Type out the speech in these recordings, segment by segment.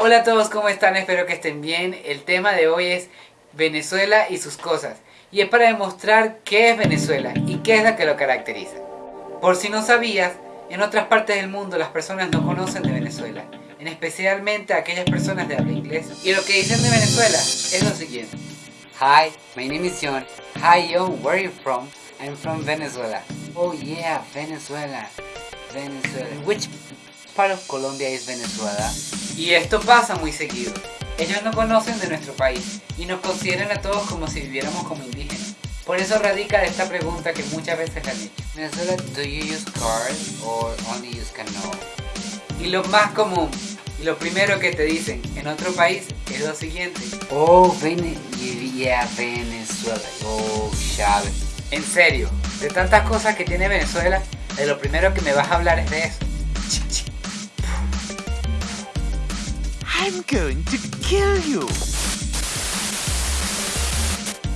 Hola a todos, ¿cómo están? Espero que estén bien. El tema de hoy es Venezuela y sus cosas. Y es para demostrar qué es Venezuela y qué es lo que lo caracteriza. Por si no sabías, en otras partes del mundo las personas no conocen de Venezuela. En especialmente aquellas personas de habla inglés. Y lo que dicen de Venezuela es lo siguiente. Hi, my name is John. Hi John, where are you from? I'm from Venezuela. Oh yeah, Venezuela. Venezuela. Which part of Colombia is Venezuela? Y esto pasa muy seguido. Ellos no conocen de nuestro país y nos consideran a todos como si viviéramos como indígenas. Por eso radica esta pregunta que muchas veces han hecho. Venezuela, do you use cars or only use canoe? Y lo más común y lo primero que te dicen en otro país es lo siguiente. Oh, Vene yeah, Venezuela. Oh, Chávez. En serio, de tantas cosas que tiene Venezuela, de lo primero que me vas a hablar es de eso.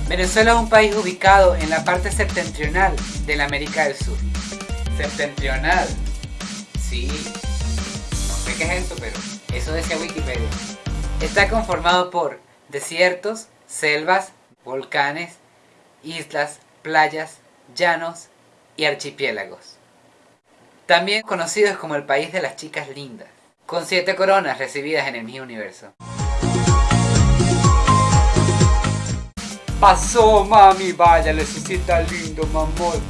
Venezuela es un país ubicado en la parte septentrional de la América del Sur. Septentrional. Sí. No sé qué es eso, pero eso decía Wikipedia. Está conformado por desiertos, selvas, volcanes, islas, playas, llanos y archipiélagos. También conocidos como el país de las chicas lindas con siete coronas recibidas en el mismo universo. Pasó mami, vaya, necesita lindo mamón.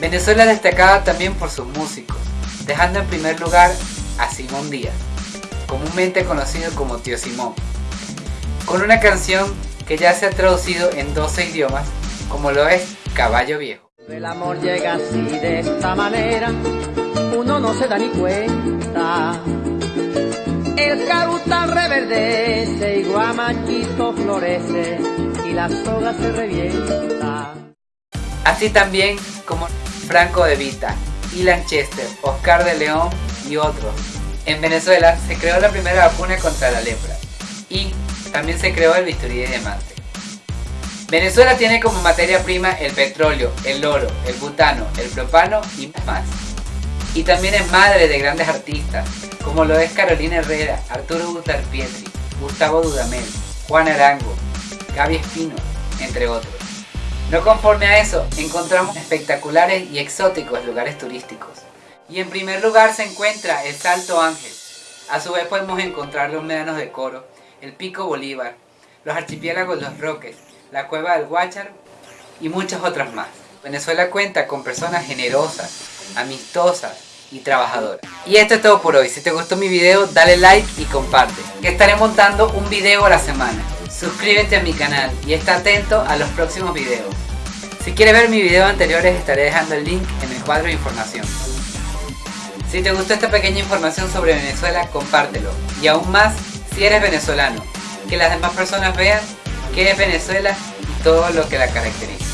Venezuela es destacada también por sus músicos, dejando en primer lugar a Simón Díaz, comúnmente conocido como Tío Simón, con una canción que ya se ha traducido en 12 idiomas, como lo es Caballo Viejo. El amor llega así de esta manera, uno no se da ni cuenta florece y soga se. Así también como Franco de Vita, Ilan Chester, Oscar de León y otros. En Venezuela se creó la primera vacuna contra la lepra y también se creó el bisturí de diamante. Venezuela tiene como materia prima el petróleo, el oro, el butano, el propano y más y también es madre de grandes artistas, como lo es Carolina Herrera, Arturo Guzlar Pietri, Gustavo Dudamel, Juan Arango, Gaby Espino, entre otros. No conforme a eso, encontramos espectaculares y exóticos lugares turísticos. Y en primer lugar se encuentra el Salto Ángel. A su vez podemos encontrar los médanos de Coro, el Pico Bolívar, los archipiélagos Los Roques, la Cueva del Guácharo y muchas otras más. Venezuela cuenta con personas generosas, amistosas, y trabajadora. Y esto es todo por hoy. Si te gustó mi video, dale like y comparte. Que estaré montando un video a la semana. Suscríbete a mi canal y está atento a los próximos videos. Si quieres ver mis videos anteriores, estaré dejando el link en el cuadro de información. Si te gustó esta pequeña información sobre Venezuela, compártelo. Y aún más, si eres venezolano. Que las demás personas vean qué es Venezuela y todo lo que la caracteriza.